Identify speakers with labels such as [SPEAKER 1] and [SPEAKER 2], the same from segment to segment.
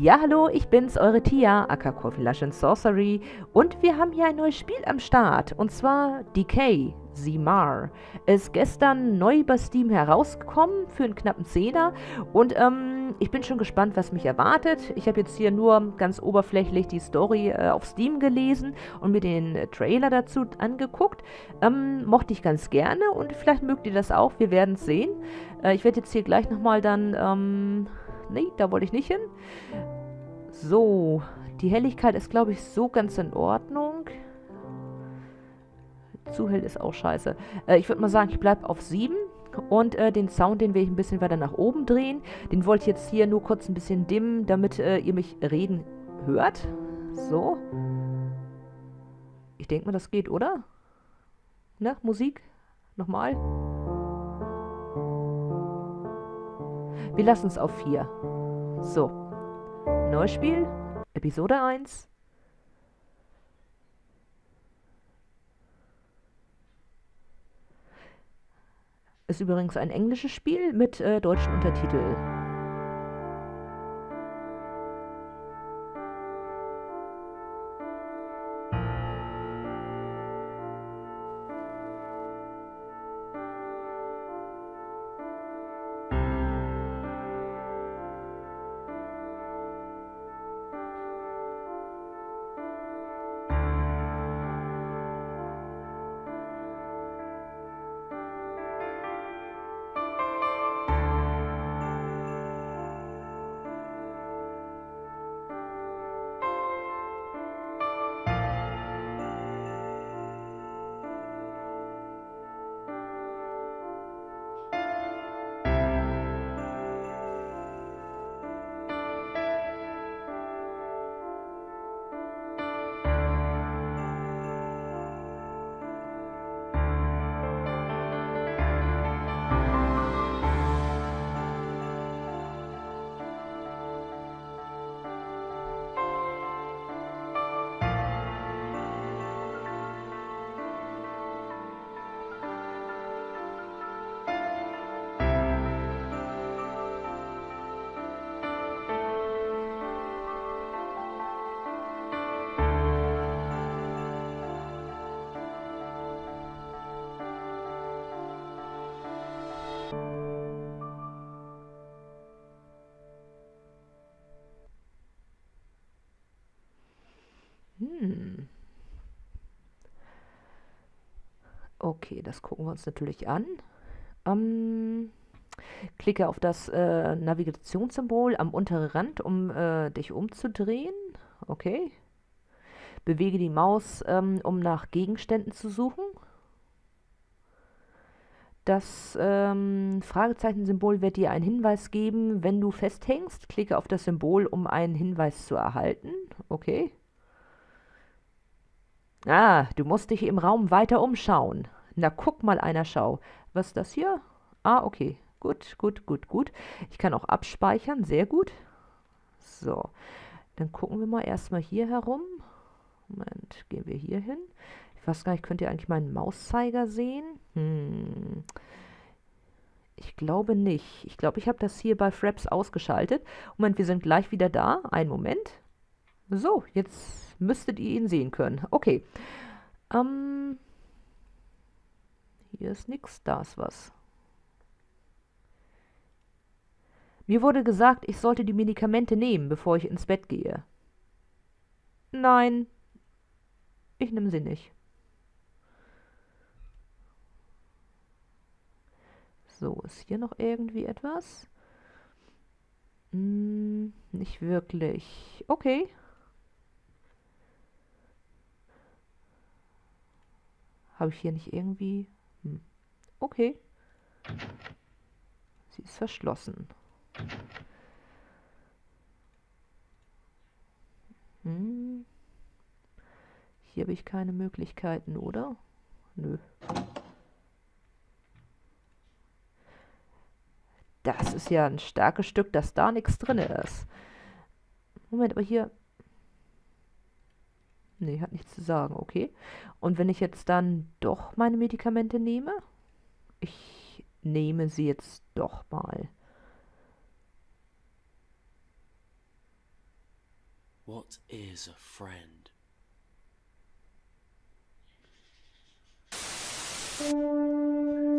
[SPEAKER 1] Ja, hallo, ich bin's, eure Tia, aka Coffee Sorcery. Und wir haben hier ein neues Spiel am Start. Und zwar Decay, Simar. Ist gestern neu bei Steam herausgekommen für einen knappen Zehner. Und ähm, ich bin schon gespannt, was mich erwartet. Ich habe jetzt hier nur ganz oberflächlich die Story äh, auf Steam gelesen und mir den äh, Trailer dazu angeguckt. Ähm, mochte ich ganz gerne und vielleicht mögt ihr das auch. Wir werden sehen. Äh, ich werde jetzt hier gleich nochmal dann... Ähm, Nee, da wollte ich nicht hin. So, die Helligkeit ist, glaube ich, so ganz in Ordnung. Zu hell ist auch scheiße. Äh, ich würde mal sagen, ich bleibe auf 7. Und äh, den Sound, den will ich ein bisschen weiter nach oben drehen. Den wollte ich jetzt hier nur kurz ein bisschen dimmen, damit äh, ihr mich reden hört. So. Ich denke mal, das geht, oder? Ne, Musik? Nochmal. Wir lassen es auf 4. So. Neues Spiel. Episode 1. Ist übrigens ein englisches Spiel mit äh, deutschen Untertiteln. Hm. Okay, das gucken wir uns natürlich an. Ähm, klicke auf das äh, Navigationssymbol am unteren Rand, um äh, dich umzudrehen. Okay. Bewege die Maus, ähm, um nach Gegenständen zu suchen. Das ähm, Fragezeichen-Symbol wird dir einen Hinweis geben, wenn du festhängst. Klicke auf das Symbol, um einen Hinweis zu erhalten. Okay. Ah, du musst dich im Raum weiter umschauen. Na, guck mal einer Schau. Was ist das hier? Ah, okay. Gut, gut, gut, gut. Ich kann auch abspeichern. Sehr gut. So. Dann gucken wir mal erstmal hier herum. Moment, gehen wir hier hin. Ich weiß gar nicht, könnt ihr eigentlich meinen Mauszeiger sehen? Hm. Ich glaube nicht. Ich glaube, ich habe das hier bei Fraps ausgeschaltet. Moment, wir sind gleich wieder da. Einen Moment. So, jetzt müsstet ihr ihn sehen können. Okay. Ähm, hier ist nichts, da ist was. Mir wurde gesagt, ich sollte die Medikamente nehmen, bevor ich ins Bett gehe. Nein, ich nehme sie nicht. So, ist hier noch irgendwie etwas? Hm, nicht wirklich. Okay. Habe ich hier nicht irgendwie... Hm. Okay. Sie ist verschlossen. Hm. Hier habe ich keine Möglichkeiten, oder? Nö. Das ist ja ein starkes Stück, dass da nichts drin ist. Moment, aber hier Nee, hat nichts zu sagen, okay. Und wenn ich jetzt dann doch meine Medikamente nehme? Ich nehme sie jetzt doch mal.
[SPEAKER 2] What is a friend?
[SPEAKER 1] Hi.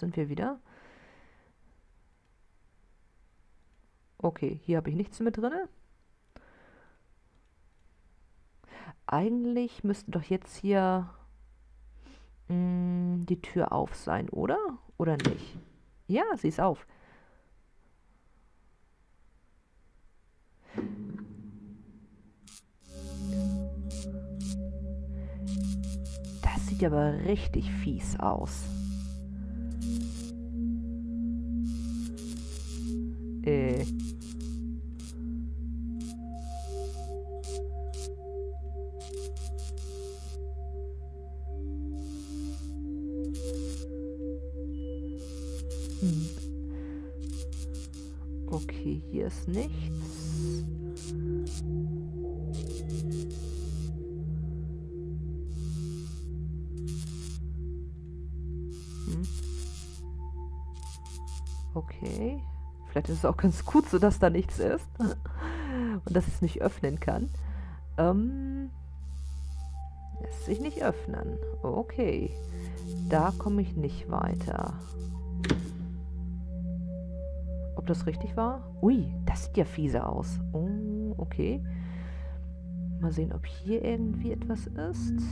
[SPEAKER 1] Sind wir wieder. Okay, hier habe ich nichts mit drin. Eigentlich müsste doch jetzt hier mh, hm, die Tür auf sein, oder? Oder nicht? Ja, sie ist auf. Das sieht aber richtig fies aus. Äh. Hm. Okay, hier ist nichts. Vielleicht ist es auch ganz gut so, dass da nichts ist. Und dass ich es nicht öffnen kann. Ähm, lässt sich nicht öffnen. Okay. Da komme ich nicht weiter. Ob das richtig war? Ui, das sieht ja fiese aus. Oh, okay. Mal sehen, ob hier irgendwie etwas ist.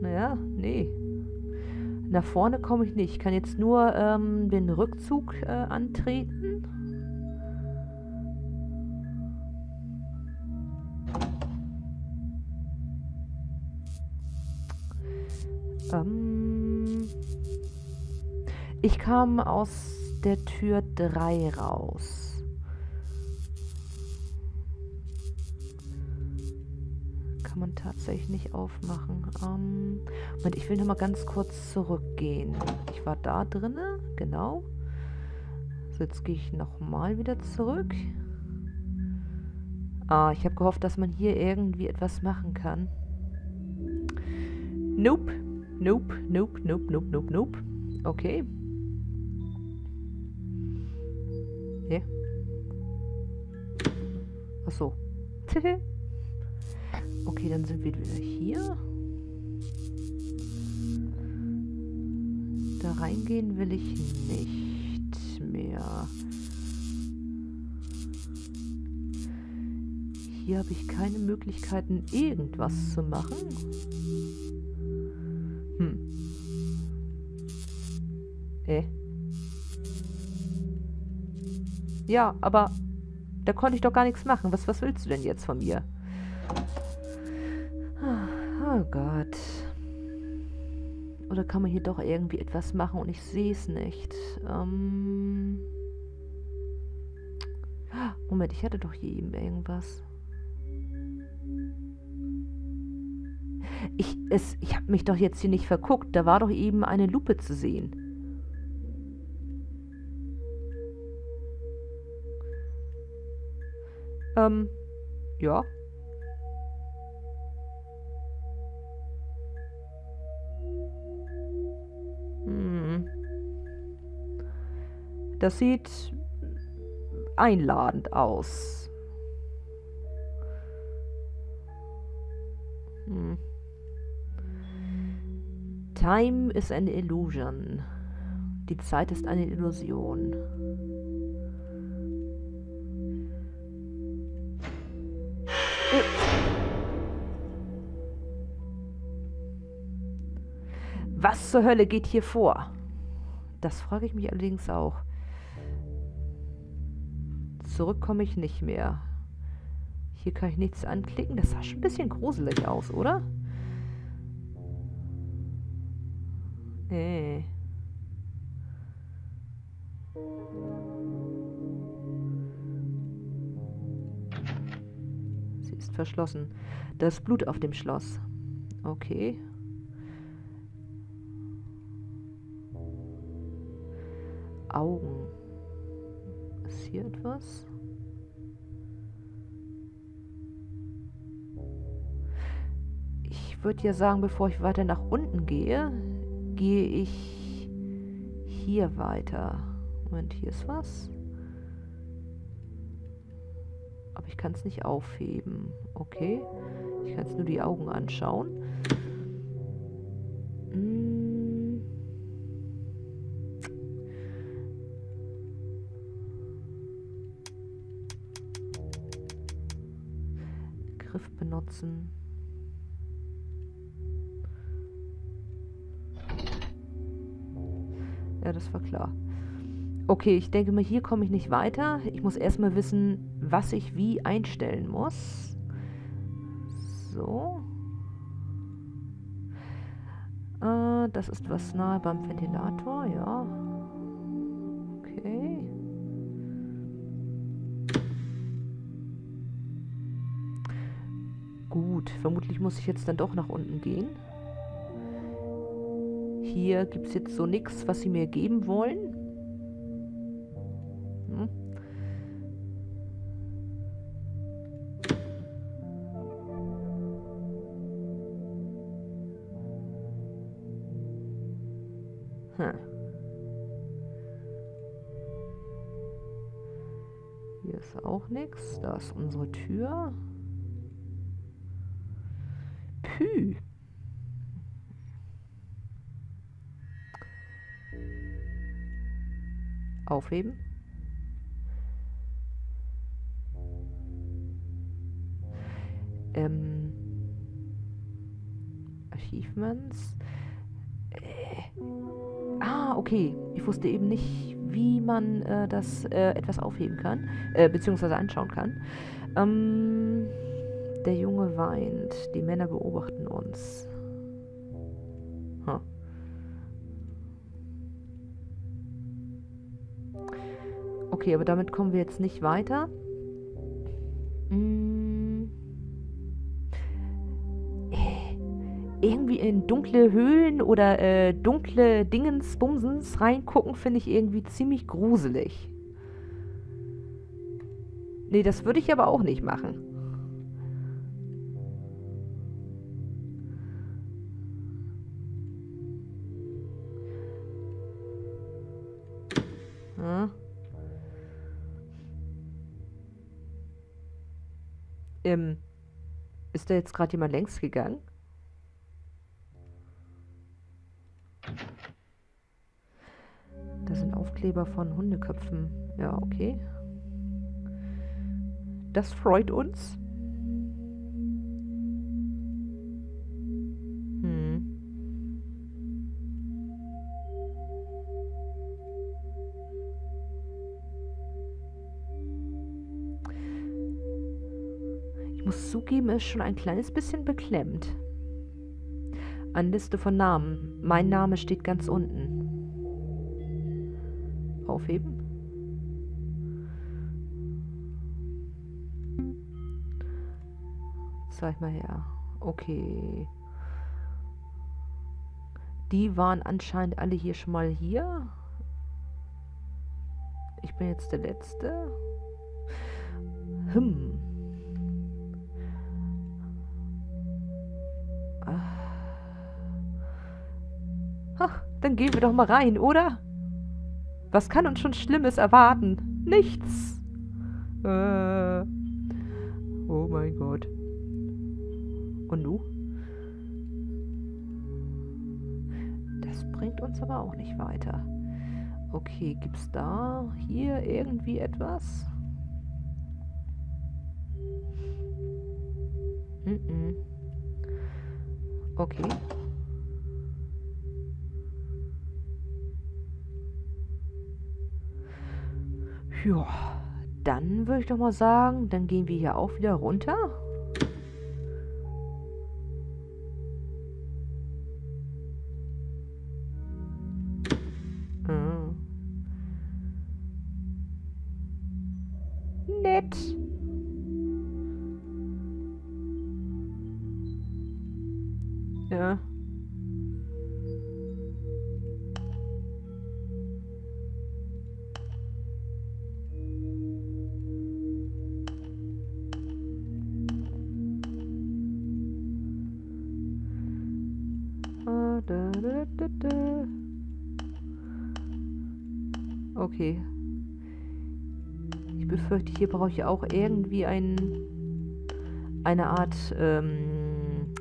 [SPEAKER 1] Naja, nee. Nach vorne komme ich nicht. Ich kann jetzt nur ähm, den Rückzug äh, antreten. Ähm ich kam aus der Tür 3 raus. Tatsächlich nicht aufmachen. Ähm, Moment, ich will noch mal ganz kurz zurückgehen. Ich war da drinne, genau. So, jetzt gehe ich noch mal wieder zurück. Ah, ich habe gehofft, dass man hier irgendwie etwas machen kann. Nope. Nope, nope, nope, nope, nope, nope. Okay. Hä? Ach so. Okay, dann sind wir wieder hier. Da reingehen will ich nicht mehr. Hier habe ich keine Möglichkeiten, irgendwas zu machen. Hm. Äh. Ja, aber da konnte ich doch gar nichts machen. Was, was willst du denn jetzt von mir? Gott. Oder kann man hier doch irgendwie etwas machen und ich sehe es nicht? Ähm Moment, ich hatte doch hier eben irgendwas. Ich, ich habe mich doch jetzt hier nicht verguckt. Da war doch eben eine Lupe zu sehen. Ähm, ja. Das sieht einladend aus. Hm. Time is an illusion. Die Zeit ist eine Illusion. Was zur Hölle geht hier vor? Das frage ich mich allerdings auch. Zurück komme ich nicht mehr. Hier kann ich nichts anklicken. Das sah schon ein bisschen gruselig aus, oder? Äh. Sie ist verschlossen. Da ist Blut auf dem Schloss. Okay. Augen. Etwas? Ich würde ja sagen, bevor ich weiter nach unten gehe, gehe ich hier weiter. Moment, hier ist was. Aber ich kann es nicht aufheben. Okay. Ich kann es nur die Augen anschauen. Ja, das war klar. Okay, ich denke mal, hier komme ich nicht weiter. Ich muss erstmal wissen, was ich wie einstellen muss. So. Äh, das ist was nahe beim Ventilator, ja. Okay. Gut, vermutlich muss ich jetzt dann doch nach unten gehen. Hier gibt es jetzt so nichts, was sie mir geben wollen. Hm. Hm. Hier ist auch nichts. Da ist unsere Tür. Aufheben. Ähm, Achievements. Äh, ah, okay. Ich wusste eben nicht, wie man äh, das äh, etwas aufheben kann, äh, beziehungsweise anschauen kann. Ähm, der Junge weint. Die Männer beobachten uns. Okay, aber damit kommen wir jetzt nicht weiter. Hm. Irgendwie in dunkle Höhlen oder äh, dunkle Dingensbumsens reingucken, finde ich irgendwie ziemlich gruselig. Nee, das würde ich aber auch nicht machen. Ähm, ist da jetzt gerade jemand längs gegangen? Das sind Aufkleber von Hundeköpfen. Ja, okay. Das freut uns. Zugeben, ist schon ein kleines bisschen beklemmt. Eine Liste von Namen. Mein Name steht ganz unten. Aufheben. Zeig mal her. Okay. Die waren anscheinend alle hier schon mal hier. Ich bin jetzt der Letzte. Hm. Dann gehen wir doch mal rein, oder? Was kann uns schon Schlimmes erwarten? Nichts. Äh. Oh mein Gott. Und du? Das bringt uns aber auch nicht weiter. Okay, gibt's da hier irgendwie etwas? Mm -mm. Okay. Ja, dann würde ich doch mal sagen, dann gehen wir hier auch wieder runter. Ah. Nett. Hier brauche ich auch irgendwie ein, eine Art ähm,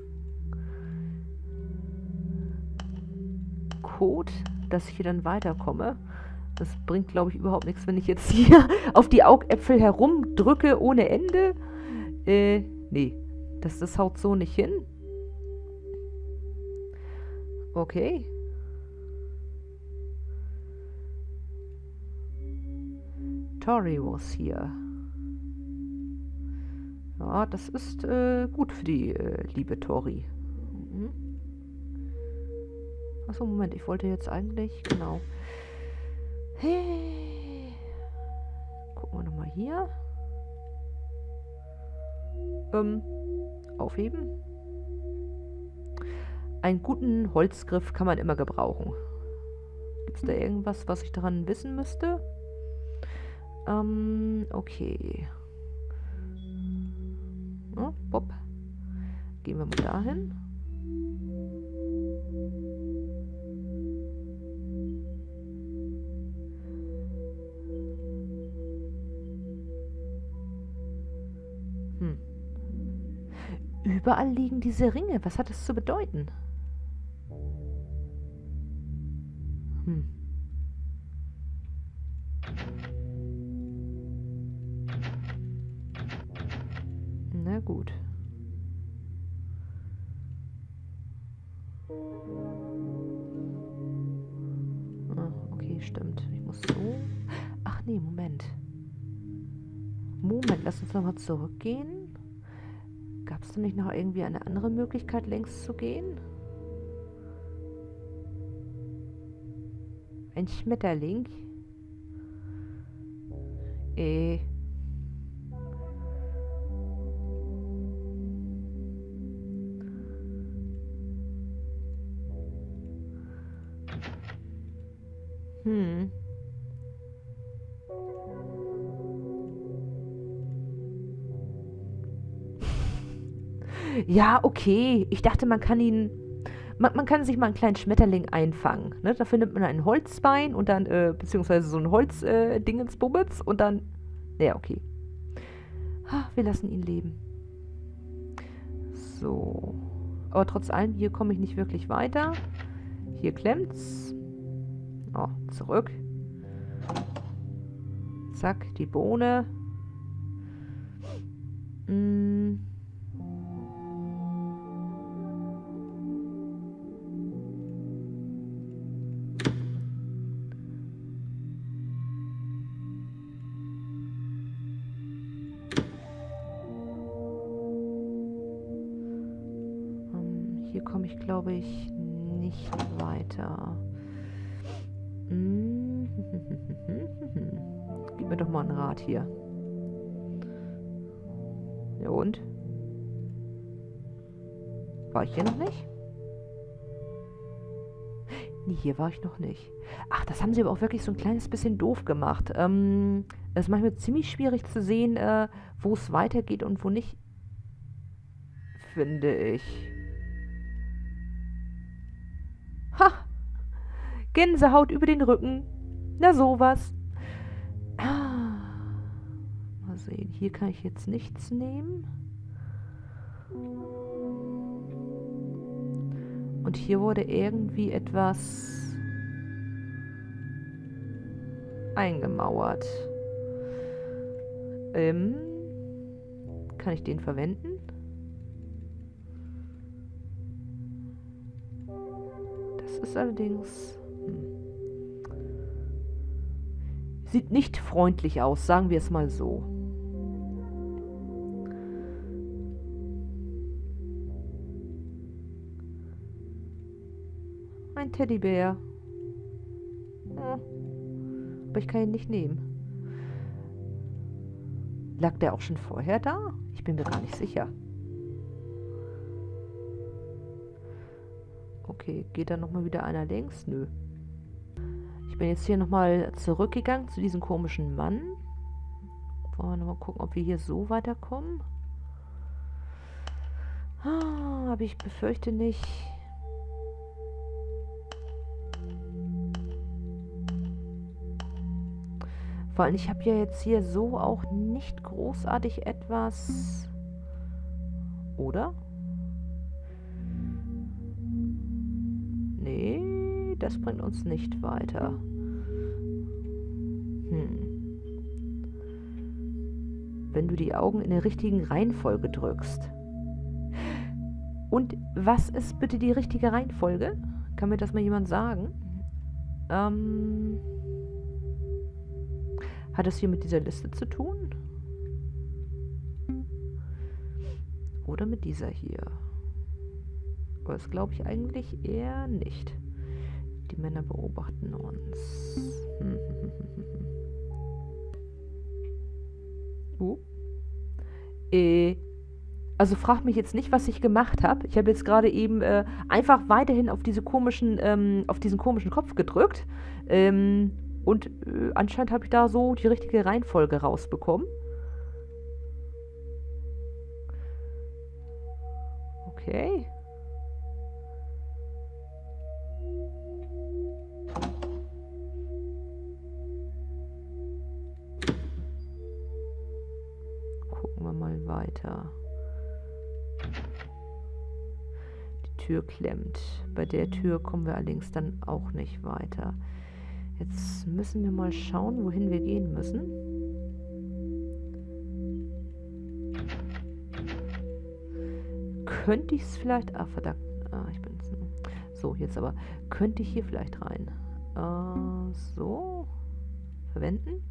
[SPEAKER 1] Code, dass ich hier dann weiterkomme. Das bringt, glaube ich, überhaupt nichts, wenn ich jetzt hier auf die Augäpfel herumdrücke ohne Ende. Äh, nee. Das, das haut so nicht hin. Okay. Tori was here. Das ist äh, gut für die äh, liebe Tori. Mhm. Achso, Moment, ich wollte jetzt eigentlich, genau. Hey. Gucken wir nochmal hier. Ähm, aufheben. Einen guten Holzgriff kann man immer gebrauchen. Gibt es da irgendwas, was ich daran wissen müsste? Ähm, okay. Gehen wir mal dahin. Hm. Überall liegen diese Ringe. Was hat das zu bedeuten? Hm. Ah, okay, stimmt. Ich muss so... Ach nee, Moment. Moment, lass uns nochmal zurückgehen. Gab es denn nicht noch irgendwie eine andere Möglichkeit, längs zu gehen? Ein Schmetterling? Äh... Ja, okay. Ich dachte, man kann ihn... Man, man kann sich mal einen kleinen Schmetterling einfangen. Ne? Dafür nimmt man ein Holzbein und dann, äh, beziehungsweise so ein Holzdingensbubbets äh, und dann... Ja, okay. Ha, wir lassen ihn leben. So. Aber trotz allem, hier komme ich nicht wirklich weiter. Hier klemmt's. Oh, zurück. Zack, die Bohne. Mm. Rat hier. Ja und? War ich hier noch nicht? Nee, hier war ich noch nicht. Ach, das haben sie aber auch wirklich so ein kleines bisschen doof gemacht. Ähm, es ist manchmal ziemlich schwierig zu sehen, äh, wo es weitergeht und wo nicht. Finde ich. Ha! Gänsehaut über den Rücken. Na sowas. Sehen, hier kann ich jetzt nichts nehmen. Und hier wurde irgendwie etwas eingemauert. Ähm, kann ich den verwenden? Das ist allerdings... Hm. Sieht nicht freundlich aus, sagen wir es mal so. Ein Teddybär. Aber ich kann ihn nicht nehmen. Lag der auch schon vorher da? Ich bin mir gar nicht sicher. Okay, geht da nochmal wieder einer längs? Nö. Ich bin jetzt hier nochmal zurückgegangen zu diesem komischen Mann. Wollen wir nochmal gucken, ob wir hier so weiterkommen? Ah, aber ich befürchte nicht. Vor allem, ich habe ja jetzt hier so auch nicht großartig etwas... Oder? Nee, das bringt uns nicht weiter. Hm. Wenn du die Augen in der richtigen Reihenfolge drückst. Und was ist bitte die richtige Reihenfolge? Kann mir das mal jemand sagen? Ähm... Hat es hier mit dieser Liste zu tun? Oder mit dieser hier? Aber das glaube ich eigentlich eher nicht. Die Männer beobachten uns. uh. Äh. Also frag mich jetzt nicht, was ich gemacht habe. Ich habe jetzt gerade eben äh, einfach weiterhin auf diese komischen, ähm, auf diesen komischen Kopf gedrückt. Ähm, und äh, anscheinend habe ich da so die richtige Reihenfolge rausbekommen. Okay. Gucken wir mal weiter. Die Tür klemmt. Bei der Tür kommen wir allerdings dann auch nicht weiter. Jetzt müssen wir mal schauen, wohin wir gehen müssen. Könnte ich es vielleicht... Ah, verdammt. Ah, ich bin... So, jetzt aber. Könnte ich hier vielleicht rein? Äh, so. Verwenden.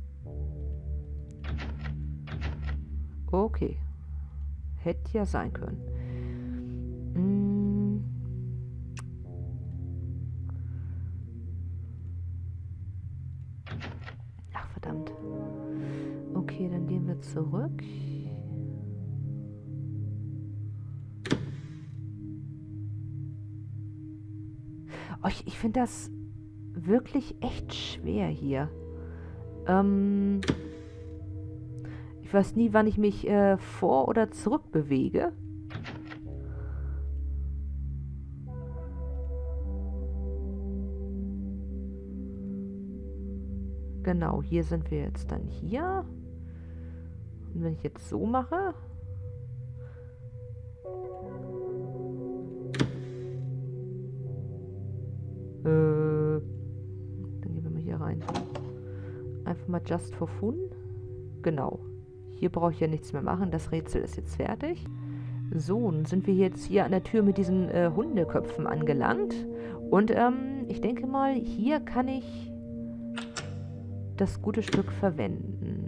[SPEAKER 1] Okay. Hätte ja sein können. Zurück. Oh, ich, ich finde das wirklich echt schwer hier. Ähm, ich weiß nie, wann ich mich äh, vor- oder zurück bewege. Genau, hier sind wir jetzt dann hier. Und wenn ich jetzt so mache... Äh, dann gehen wir mal hier rein. Einfach mal just for fun. Genau. Hier brauche ich ja nichts mehr machen. Das Rätsel ist jetzt fertig. So, nun sind wir jetzt hier an der Tür mit diesen äh, Hundeköpfen angelangt. Und ähm, ich denke mal, hier kann ich das gute Stück verwenden.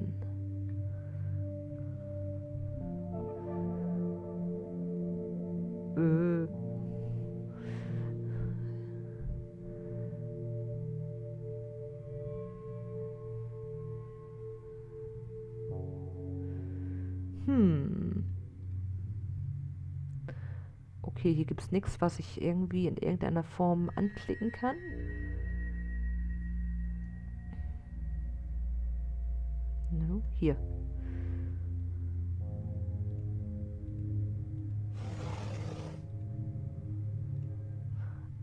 [SPEAKER 1] Hm. Okay, hier gibt es nichts, was ich irgendwie in irgendeiner Form anklicken kann. No, hier.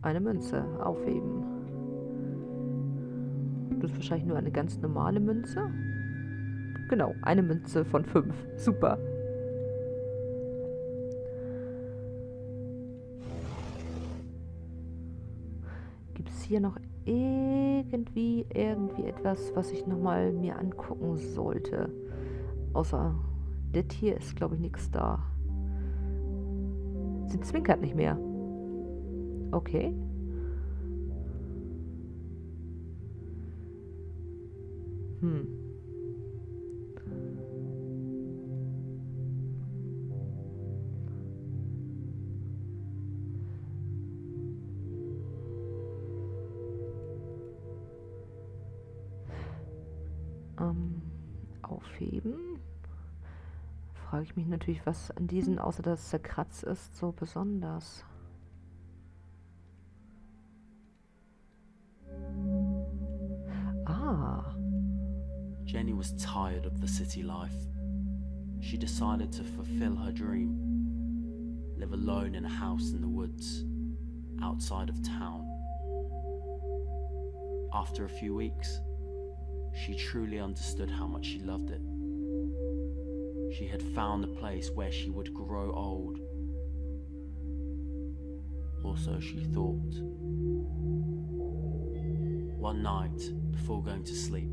[SPEAKER 1] Eine Münze aufheben. Das ist wahrscheinlich nur eine ganz normale Münze. Genau, eine Münze von fünf. Super. Gibt es hier noch irgendwie, irgendwie etwas, was ich nochmal mir angucken sollte? Außer das hier ist, glaube ich, nichts da. Sie zwinkert nicht mehr. Okay. Hm. Ähm, aufheben. Frage ich mich natürlich, was an diesen, außer dass es zerkratzt ist, so besonders.
[SPEAKER 2] City life. She decided to fulfill her dream live alone in a house in the woods, outside of town. After a few weeks, she truly understood how much she loved it. She had found a place where she would grow old. Or so she thought. One night, before going to sleep,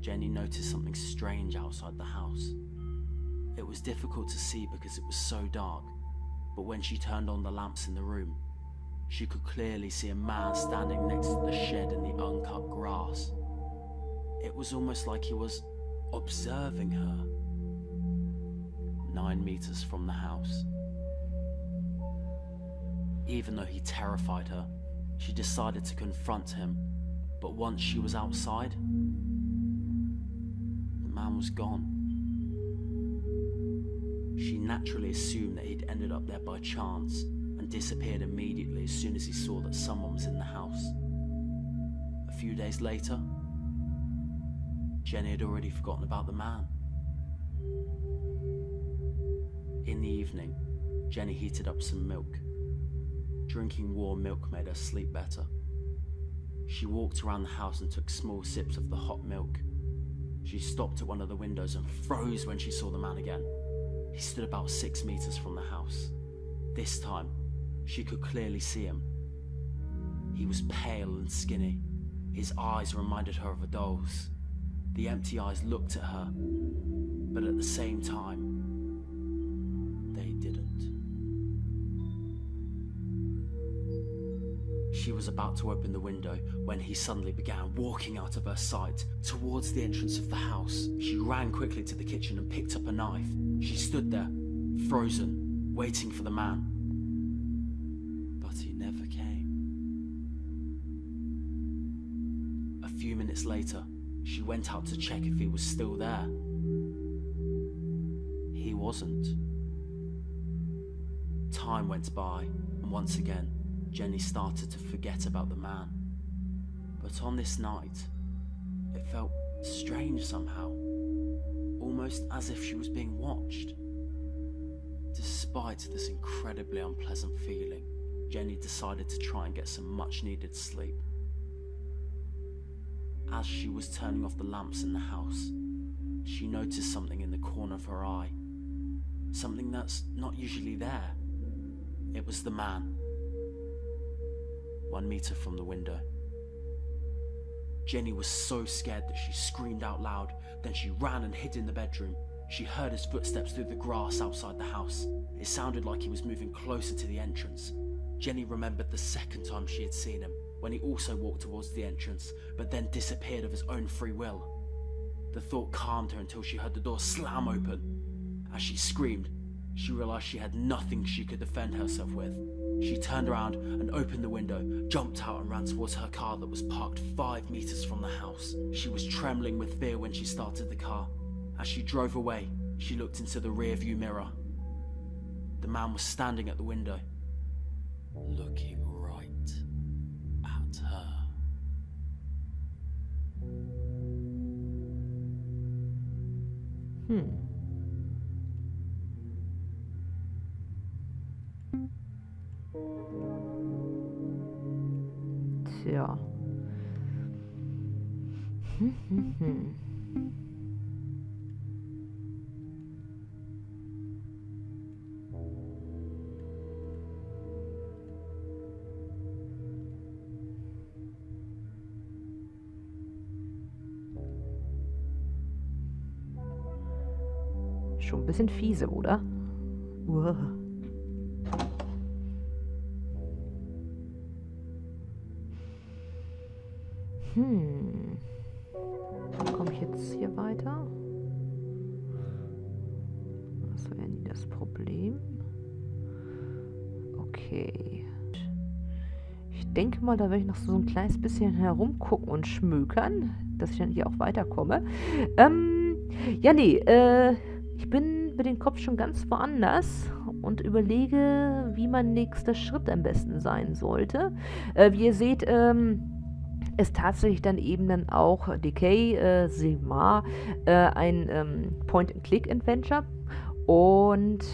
[SPEAKER 2] Jenny noticed something strange outside the house. It was difficult to see because it was so dark, but when she turned on the lamps in the room, she could clearly see a man standing next to the shed in the uncut grass. It was almost like he was observing her. Nine meters from the house. Even though he terrified her, she decided to confront him. But once she was outside, man was gone. She naturally assumed that he'd ended up there by chance and disappeared immediately as soon as he saw that someone was in the house. A few days later, Jenny had already forgotten about the man. In the evening, Jenny heated up some milk. Drinking warm milk made her sleep better. She walked around the house and took small sips of the hot milk. She stopped at one of the windows and froze when she saw the man again. He stood about six meters from the house. This time, she could clearly see him. He was pale and skinny. His eyes reminded her of a doll's. The empty eyes looked at her, but at the same time, She was about to open the window when he suddenly began walking out of her sight towards the entrance of the house. She ran quickly to the kitchen and picked up a knife. She stood there, frozen, waiting for the man. But he never came. A few minutes later, she went out to check if he was still there. He wasn't. Time went by, and once again, Jenny started to forget about the man. But on this night, it felt strange somehow, almost as if she was being watched. Despite this incredibly unpleasant feeling, Jenny decided to try and get some much needed sleep. As she was turning off the lamps in the house, she noticed something in the corner of her eye. Something that's not usually there. It was the man. One meter from the window. Jenny was so scared that she screamed out loud, then she ran and hid in the bedroom. She heard his footsteps through the grass outside the house. It sounded like he was moving closer to the entrance. Jenny remembered the second time she had seen him, when he also walked towards the entrance, but then disappeared of his own free will. The thought calmed her until she heard the door slam open. As she screamed, she realized she had nothing she could defend herself with. She turned around and opened the window, jumped out and ran towards her car that was parked five meters from the house. She was trembling with fear when she started the car. As she drove away, she looked into the rearview mirror. The man was standing at the window, looking right at her.
[SPEAKER 1] Hm. Hm. Schon ein bisschen fiese, oder? Uah. Hm. Komme ich jetzt hier weiter? Was wäre nie das Problem? Okay. Ich denke mal, da werde ich noch so ein kleines bisschen herumgucken und schmökern, dass ich dann hier auch weiterkomme. Ähm, ja, nee, äh, ich bin mit dem Kopf schon ganz woanders und überlege, wie mein nächster Schritt am besten sein sollte. Äh, wie ihr seht, ähm, ist tatsächlich dann eben dann auch Decay äh, Silmar äh, ein ähm, Point-and-Click-Adventure und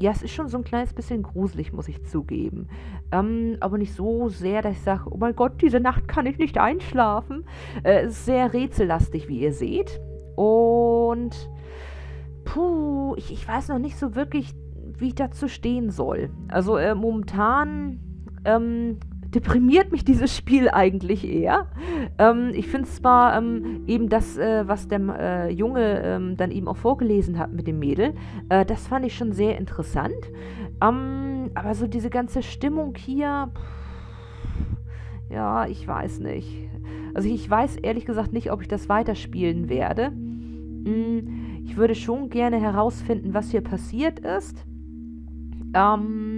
[SPEAKER 1] ja, es ist schon so ein kleines bisschen gruselig, muss ich zugeben. Ähm, aber nicht so sehr, dass ich sage, oh mein Gott, diese Nacht kann ich nicht einschlafen. Äh, es ist sehr rätsellastig, wie ihr seht. Und puh, ich, ich weiß noch nicht so wirklich, wie ich dazu stehen soll. Also äh, momentan ähm, deprimiert mich dieses Spiel eigentlich eher. Ähm, ich finde zwar ähm, eben das, äh, was der äh, Junge ähm, dann eben auch vorgelesen hat mit dem Mädel, äh, das fand ich schon sehr interessant. Ähm, aber so diese ganze Stimmung hier, pff, ja, ich weiß nicht. Also ich weiß ehrlich gesagt nicht, ob ich das weiterspielen werde. Hm, ich würde schon gerne herausfinden, was hier passiert ist. Ähm,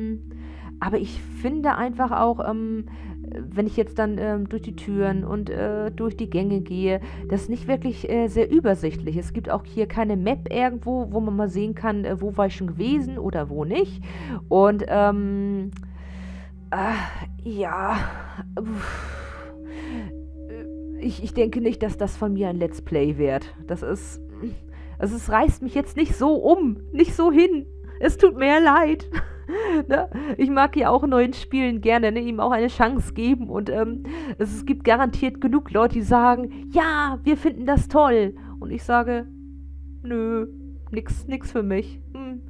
[SPEAKER 1] aber ich finde einfach auch, ähm, wenn ich jetzt dann ähm, durch die Türen und äh, durch die Gänge gehe, das ist nicht wirklich äh, sehr übersichtlich. Es gibt auch hier keine Map irgendwo, wo man mal sehen kann, äh, wo war ich schon gewesen oder wo nicht. Und ähm, äh, ja, ich, ich denke nicht, dass das von mir ein Let's Play wird. Das ist, also es reißt mich jetzt nicht so um, nicht so hin. Es tut mir leid. ne? Ich mag ja auch neuen Spielen gerne, ne? ihm auch eine Chance geben. Und ähm, es, gibt garantiert genug Leute, die sagen, ja, wir finden das toll. Und ich sage, nö, nix, nix für mich. Hm.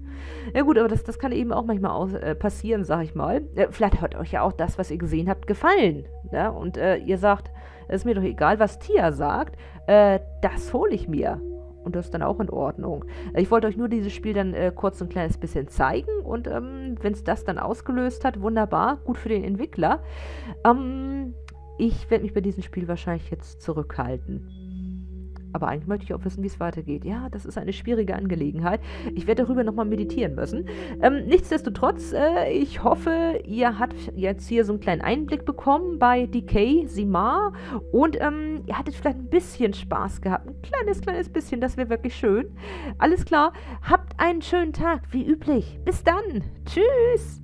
[SPEAKER 1] Ja gut, aber das, das kann eben auch manchmal aus, äh, passieren, sag ich mal. Äh, vielleicht hat euch ja auch das, was ihr gesehen habt, gefallen. Ne? Und äh, ihr sagt, es ist mir doch egal, was Tia sagt, äh, das hole ich mir. Und das ist dann auch in Ordnung. Ich wollte euch nur dieses Spiel dann äh, kurz ein kleines bisschen zeigen. Und ähm, wenn es das dann ausgelöst hat, wunderbar, gut für den Entwickler. Ähm, ich werde mich bei diesem Spiel wahrscheinlich jetzt zurückhalten. Aber eigentlich möchte ich auch wissen, wie es weitergeht. Ja, das ist eine schwierige Angelegenheit. Ich werde darüber nochmal meditieren müssen. Ähm, nichtsdestotrotz, äh, ich hoffe, ihr habt jetzt hier so einen kleinen Einblick bekommen bei Decay Simar und ähm, ihr hattet vielleicht ein bisschen Spaß gehabt. Ein kleines, kleines bisschen, das wäre wirklich schön. Alles klar, habt einen schönen Tag, wie üblich. Bis dann. Tschüss.